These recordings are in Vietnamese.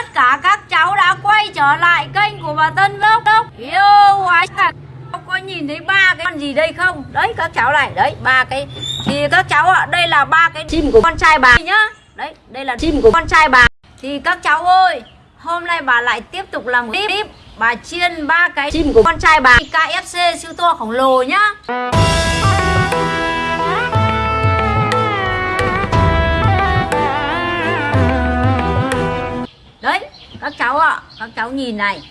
tất cả các cháu đã quay trở lại kênh của bà Tân Vlog. Đâu Yêu quá cả có nhìn thấy ba cái con gì đây không? Đấy các cháu này đấy ba cái. Thì các cháu ạ đây là ba cái chim của con trai bà nhá. Đấy đây là chim của con trai bà. Thì các cháu ơi hôm nay bà lại tiếp tục làm một clip. Bà chiên ba cái chim của con trai bà. KFC siêu to khổng lồ nhá cháu nhìn này.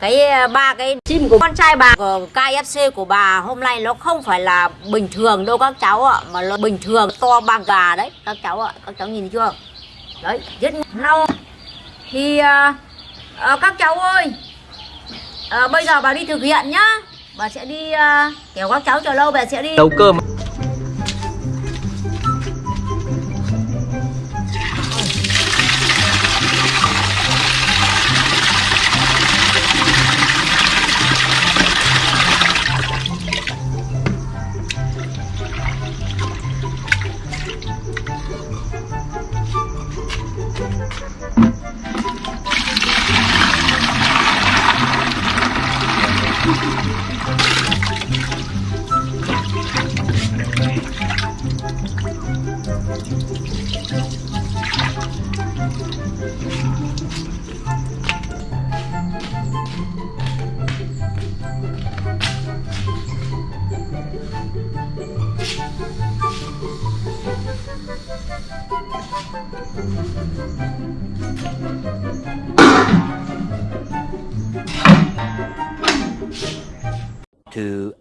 Cái ờ, ba cái chim của con trai bà của KFC của bà hôm nay nó không phải là bình thường đâu các cháu ạ mà nó bình thường to bằng gà đấy các cháu ạ. Các cháu nhìn chưa? Đấy rất lâu thì à, à, các cháu ơi à, bây giờ bà đi thực hiện nhá. Bà sẽ đi à, kiểu các cháu chờ lâu bà sẽ đi nấu cơm. Two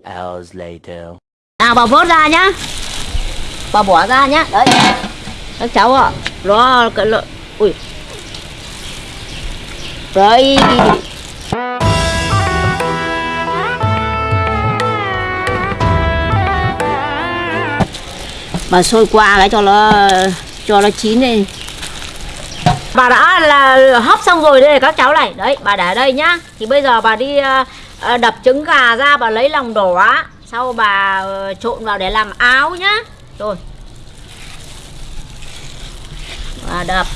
hours later. nào bà vớt ra nhá. Bà bỏ ra nhá. Đấy. Các cháu ạ. Nó cái lợn ui. Đấy. Bà sôi qua cái cho nó cho nó chín đi. Bà đã là hấp xong rồi đây các cháu này. Đấy, bà để đây nhá. Thì bây giờ bà đi ờ, ờ, đập trứng gà ra, bà lấy lòng đỏ sau bà ờ, trộn vào để làm áo nhá. Rồi. Bà đập.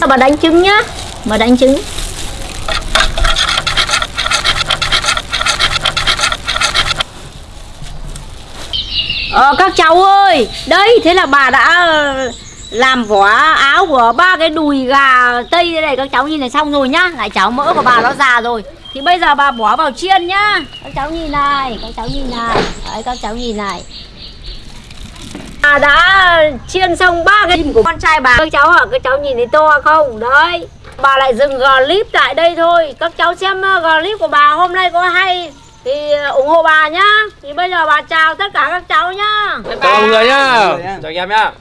Sao bà đánh trứng nhá? Bà đánh trứng. Ờ các cháu ơi, Đấy, thế là bà đã ờ, làm vỏ áo của ba cái đùi gà tây đây này. Các cháu nhìn này xong rồi nhá. Lại cháu mỡ của bà nó già rồi. Thì bây giờ bà bỏ vào chiên nhá. Các cháu nhìn này, các cháu nhìn này. Đấy, các cháu nhìn này bà đã chiên xong ba cái chim của con trai bà. Các cháu ạ các cháu nhìn thấy to không? Đấy. Bà lại dừng clip tại đây thôi. Các cháu xem ờ, clip của bà hôm nay có hay. Thì ờ, ủng hộ bà nhá. Thì bây giờ bà chào tất cả các cháu nhá. Chào mọi người nhá. Chào anh em nhá.